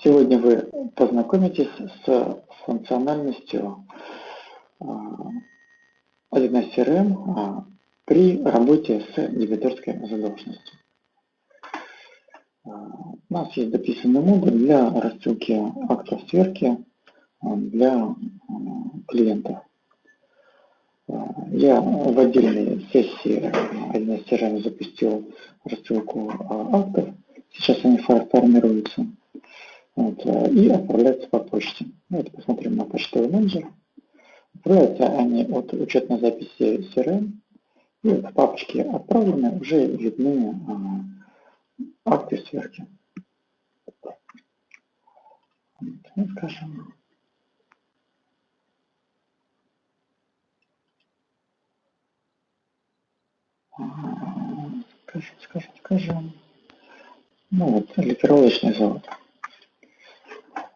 Сегодня вы познакомитесь с функциональностью 1С CRM при работе с дебиторской задолженностью. У нас есть дописанный модуль для рассылки актов сверки для клиентов. Я в отдельной сессии 1С CRM запустил рассылку актов. Сейчас они формируются вот, и отправляются по почте. Давайте посмотрим на почтовый менеджер. Отправляются они от учетной записи CRM, и в папочке «Отправлены» уже видны а, акты сверки. Вот, скажем, скажем, скажем, скажем, ну вот, ликировочный завод.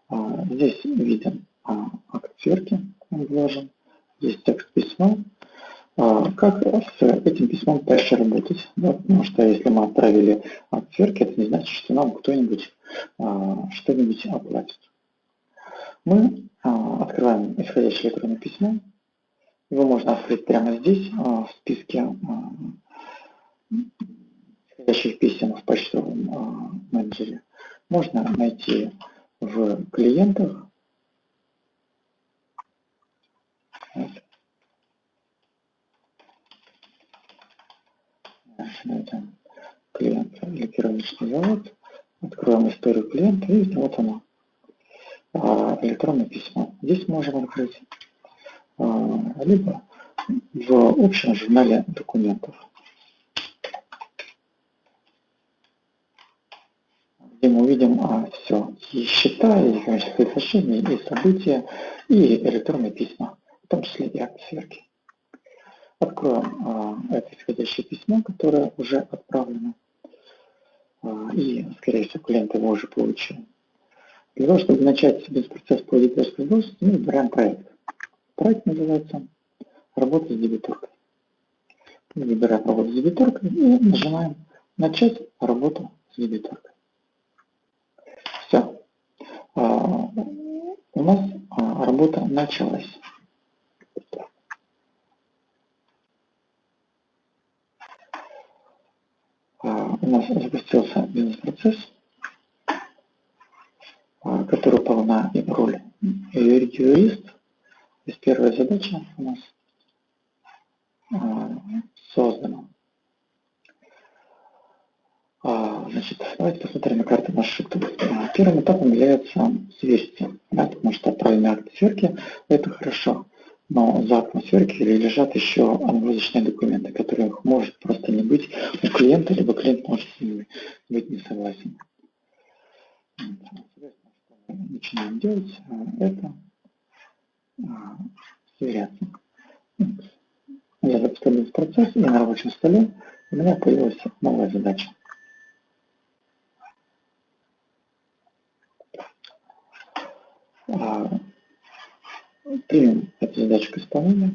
А, здесь виден а, акт сверки, он вложен. Здесь текст письма. А, как с этим письмом дальше работать? Да, потому что если мы отправили акт это не значит, что нам кто-нибудь что-нибудь оплатит. Мы открываем исходящее электронное письмо. Его можно открыть прямо здесь, в списке исходящих писем в почтовом менеджере. Можно найти в клиентах. Найдем клиент ликировочный завод. Откроем историю клиента и вот оно. А, электронное письмо. Здесь можем открыть. А, либо в общем журнале документов. Где мы увидим а, все, и счета, и экономические соглашения, и события, и электронные письма, в том числе и акт сверки. Откроем а, это исходящее письмо, которое уже отправлено, а, и, скорее всего, клиент его уже получил. Для того, чтобы начать бизнес-процесс по дебиторской должности, мы выбираем проект. Проект называется «Работа с дебиторкой». Мы выбираем работу с дебиторкой и нажимаем «Начать работу с дебиторкой». А, у нас а, работа началась. А, у нас запустился бизнес-процесс, который упал на роль юрист. То есть первая задача у нас создана. Значит, давайте посмотрим на карту маршрута. Первым этапом является сверки, да, потому что отправленные акты сверки – это хорошо. Но за актом сверки лежат еще англоязычные документы, которых может просто не быть у клиента, либо клиент может с ними быть не согласен. Начинаем делать это, сверяться. Я запускаю этот процесс, и на рабочем столе у меня появилась новая задача. Примем эту задачу к исполнению.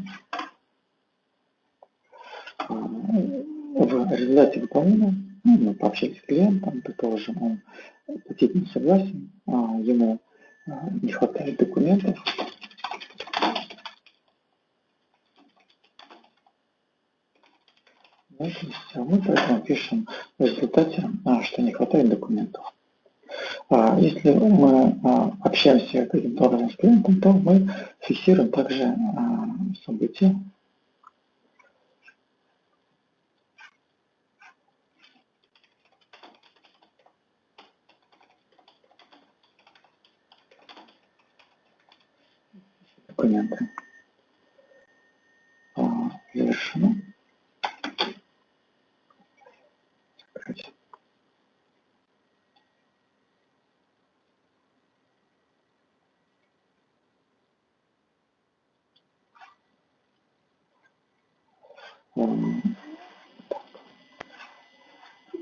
А, в результате выполнения ну, мы пообщались с клиентом, предположим, он платить не согласен, а ему а, не хватает документов. Мы поэтому пишем в результате, что не хватает документов. А, если мы а, общаемся каким-то образом с клиентом, то мы фиксируем также а, события. документы.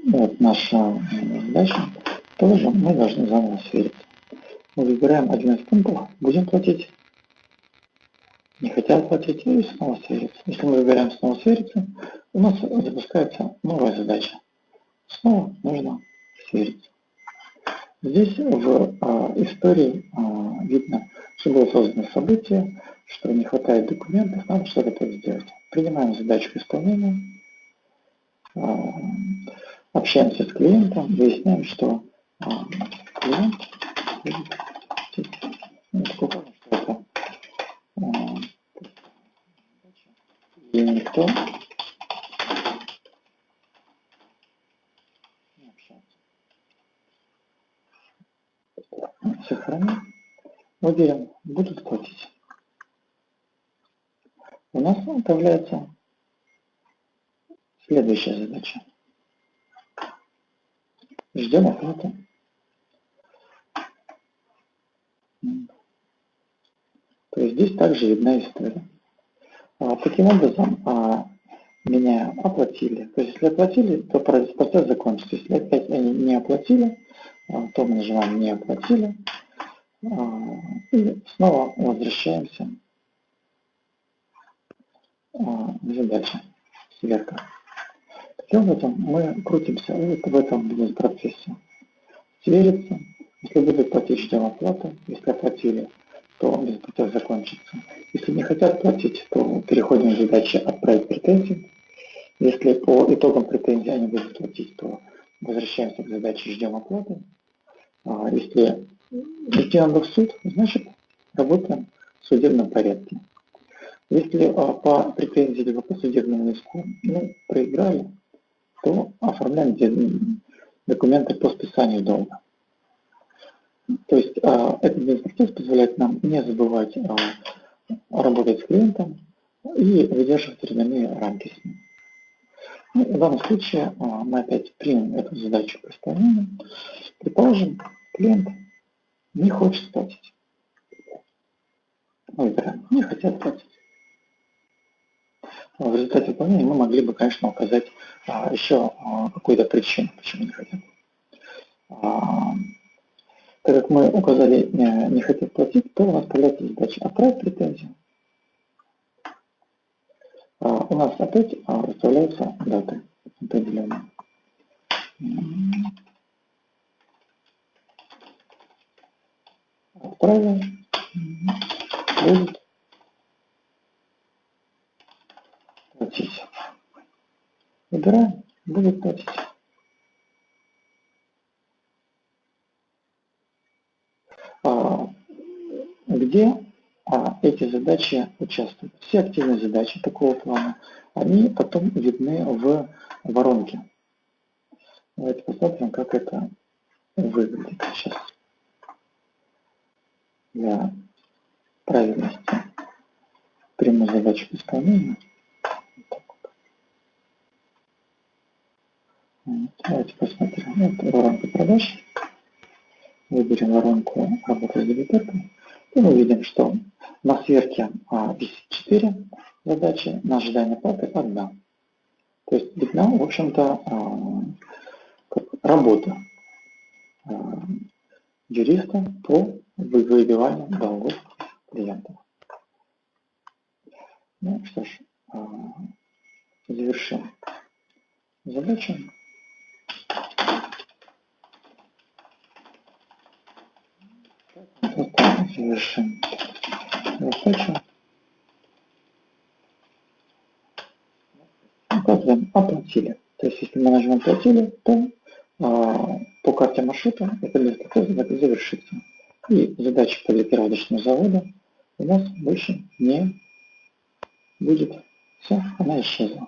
Вот наша задача. Тоже мы должны заново сверить. Мы выбираем один из пунктов, будем платить. Не хотят платить и снова свериться. Если мы выбираем снова свериться, у нас запускается новая задача. Снова нужно свериться. Здесь в а, истории а, видно, что было создано событие, что не хватает документов, надо что-то сделать. Принимаем задачу к исполнению, а, общаемся с клиентом, выясняем, что а, клиент ну, а, и никто не общается. Сохраним. Уверен, будут платить. У нас появляется следующая задача. Ждем оплату. То есть здесь также видна история. А, таким образом, а, меня оплатили. То есть если оплатили, то процесс закончится. Если опять они не оплатили, а, то мы нажимаем «Не оплатили». А, и снова возвращаемся а, к задаче сверка. Таким образом, мы крутимся в этом бизнес-процессе. Свериться, если будут платить, ждем оплату. Если оплатили, то бизнес-процесс закончится. Если не хотят платить, то переходим к задаче «Отправить претензии». Если по итогам претензий они будут платить, то возвращаемся к задаче «Ждем оплаты». А если идти надо в суд, значит работаем в судебном порядке. Если а, по претензии либо по судебному иску ну, проиграли, то оформляем документы по списанию долга. То есть а, этот бизнес-процесс позволяет нам не забывать а, работать с клиентом и выдерживать временные рамки с ним. Ну, в данном случае а, мы опять примем эту задачу по исполнению. Предположим, клиент не хочет платить. Выбираем, не хотят платить. В результате выполнения мы могли бы, конечно, указать а, еще а, какую-то причину, почему не хотят. А, так как мы указали не, не хотят платить, то у нас появляется задача отправить претензию. У нас опять выставляются даты определенные. Отправим. Будет платить. Выбираем, платить. А, где а, эти задачи участвуют? Все активные задачи такого плана, они потом видны в воронке. Давайте посмотрим, как это выглядит сейчас. Для правильности приму задачу к. Давайте посмотрим. Вот воронка продаж. Выберем воронку работы с дебиторкой. И мы видим, что на сверке а, висит 4 задачи, на ожидание платы 1. То есть видна, в общем-то, а, работа а, юриста по выбиванию долгов клиентов. Ну что ж, а, завершим задачу. Завершим задачу. Указываем «Оплатили». То есть, если мы нажмем «Оплатили», то а, по карте маршрута это процесс завершится. И задача по переводочному заводу у нас больше не будет. Все, она исчезла.